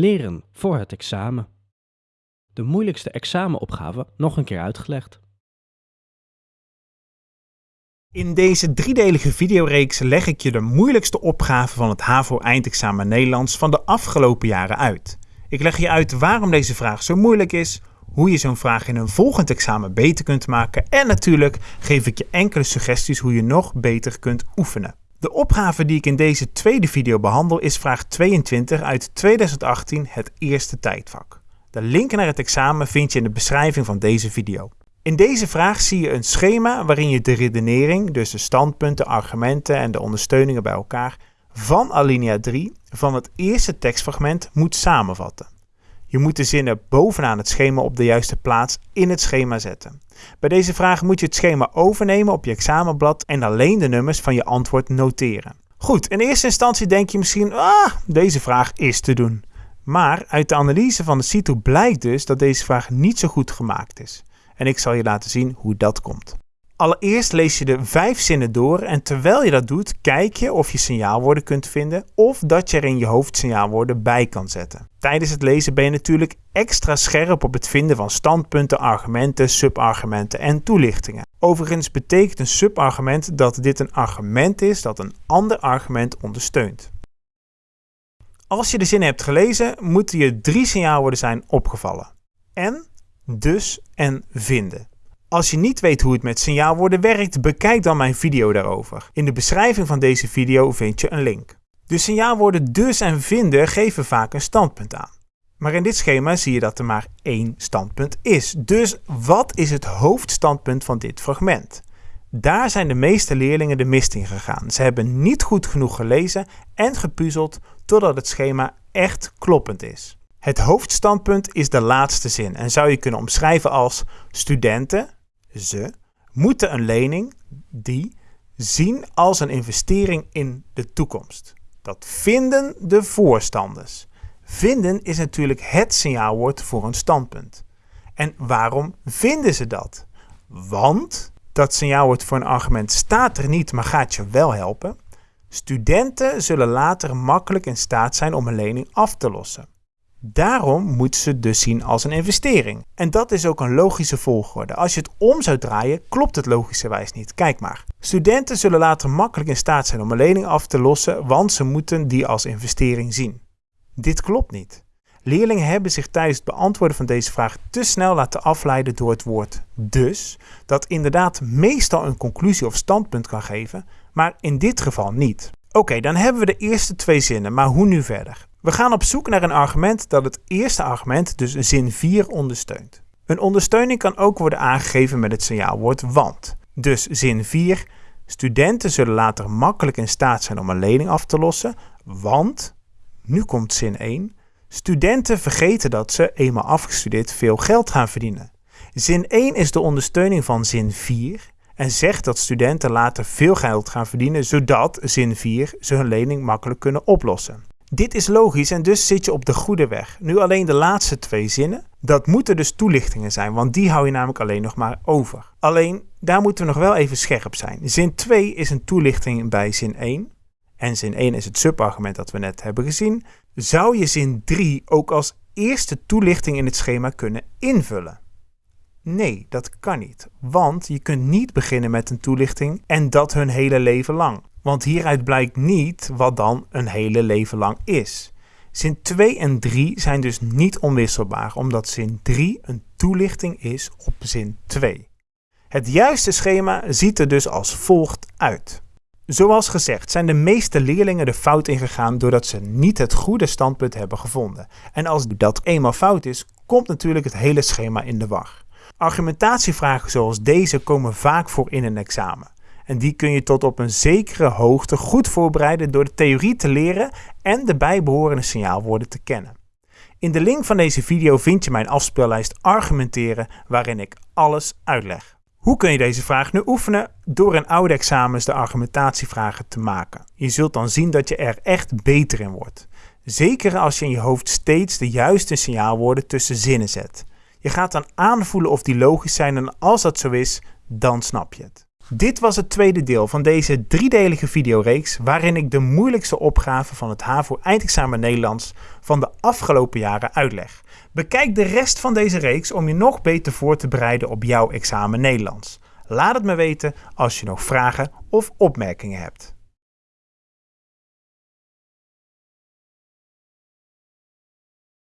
Leren voor het examen. De moeilijkste examenopgave nog een keer uitgelegd. In deze driedelige videoreeks leg ik je de moeilijkste opgave van het HAVO-eindexamen Nederlands van de afgelopen jaren uit. Ik leg je uit waarom deze vraag zo moeilijk is, hoe je zo'n vraag in een volgend examen beter kunt maken en natuurlijk geef ik je enkele suggesties hoe je nog beter kunt oefenen. De opgave die ik in deze tweede video behandel is vraag 22 uit 2018, het eerste tijdvak. De link naar het examen vind je in de beschrijving van deze video. In deze vraag zie je een schema waarin je de redenering, dus de standpunten, argumenten en de ondersteuningen bij elkaar, van alinea 3 van het eerste tekstfragment moet samenvatten. Je moet de zinnen bovenaan het schema op de juiste plaats in het schema zetten. Bij deze vraag moet je het schema overnemen op je examenblad en alleen de nummers van je antwoord noteren. Goed, in eerste instantie denk je misschien, ah, deze vraag is te doen. Maar uit de analyse van de CITO blijkt dus dat deze vraag niet zo goed gemaakt is. En ik zal je laten zien hoe dat komt. Allereerst lees je de vijf zinnen door en terwijl je dat doet, kijk je of je signaalwoorden kunt vinden of dat je er in je hoofd signaalwoorden bij kan zetten. Tijdens het lezen ben je natuurlijk extra scherp op het vinden van standpunten, argumenten, subargumenten en toelichtingen. Overigens betekent een subargument dat dit een argument is dat een ander argument ondersteunt. Als je de zin hebt gelezen, moeten je drie signaalwoorden zijn opgevallen. En, dus en vinden. Als je niet weet hoe het met signaalwoorden werkt, bekijk dan mijn video daarover. In de beschrijving van deze video vind je een link. De signaalwoorden dus en vinden geven vaak een standpunt aan. Maar in dit schema zie je dat er maar één standpunt is. Dus wat is het hoofdstandpunt van dit fragment? Daar zijn de meeste leerlingen de mist in gegaan. Ze hebben niet goed genoeg gelezen en gepuzzeld totdat het schema echt kloppend is. Het hoofdstandpunt is de laatste zin en zou je kunnen omschrijven als studenten, ze, moeten een lening, die, zien als een investering in de toekomst. Dat vinden de voorstanders. Vinden is natuurlijk het signaalwoord voor een standpunt. En waarom vinden ze dat? Want dat signaalwoord voor een argument staat er niet, maar gaat je wel helpen. Studenten zullen later makkelijk in staat zijn om een lening af te lossen. Daarom moeten ze dus zien als een investering. En dat is ook een logische volgorde. Als je het om zou draaien, klopt het logischerwijs niet. Kijk maar. Studenten zullen later makkelijk in staat zijn om een lening af te lossen, want ze moeten die als investering zien. Dit klopt niet. Leerlingen hebben zich tijdens het beantwoorden van deze vraag te snel laten afleiden door het woord dus, dat inderdaad meestal een conclusie of standpunt kan geven, maar in dit geval niet. Oké, dan hebben we de eerste twee zinnen, maar hoe nu verder? We gaan op zoek naar een argument dat het eerste argument, dus zin 4, ondersteunt. Een ondersteuning kan ook worden aangegeven met het signaalwoord want. Dus zin 4, studenten zullen later makkelijk in staat zijn om een lening af te lossen, want, nu komt zin 1, studenten vergeten dat ze, eenmaal afgestudeerd, veel geld gaan verdienen. Zin 1 is de ondersteuning van zin 4 en zegt dat studenten later veel geld gaan verdienen, zodat, zin 4, ze hun lening makkelijk kunnen oplossen. Dit is logisch en dus zit je op de goede weg. Nu alleen de laatste twee zinnen. Dat moeten dus toelichtingen zijn, want die hou je namelijk alleen nog maar over. Alleen, daar moeten we nog wel even scherp zijn. Zin 2 is een toelichting bij zin 1. En zin 1 is het subargument dat we net hebben gezien. Zou je zin 3 ook als eerste toelichting in het schema kunnen invullen? Nee, dat kan niet. Want je kunt niet beginnen met een toelichting en dat hun hele leven lang. Want hieruit blijkt niet wat dan een hele leven lang is. Zin 2 en 3 zijn dus niet onwisselbaar, omdat zin 3 een toelichting is op zin 2. Het juiste schema ziet er dus als volgt uit. Zoals gezegd zijn de meeste leerlingen de fout ingegaan doordat ze niet het goede standpunt hebben gevonden. En als dat eenmaal fout is, komt natuurlijk het hele schema in de war. Argumentatievragen zoals deze komen vaak voor in een examen. En die kun je tot op een zekere hoogte goed voorbereiden door de theorie te leren en de bijbehorende signaalwoorden te kennen. In de link van deze video vind je mijn afspeellijst Argumenteren waarin ik alles uitleg. Hoe kun je deze vraag nu oefenen? Door in oude examens de argumentatievragen te maken. Je zult dan zien dat je er echt beter in wordt. Zeker als je in je hoofd steeds de juiste signaalwoorden tussen zinnen zet. Je gaat dan aanvoelen of die logisch zijn en als dat zo is, dan snap je het. Dit was het tweede deel van deze driedelige videoreeks waarin ik de moeilijkste opgaven van het HAVO eindexamen Nederlands van de afgelopen jaren uitleg. Bekijk de rest van deze reeks om je nog beter voor te bereiden op jouw examen Nederlands. Laat het me weten als je nog vragen of opmerkingen hebt.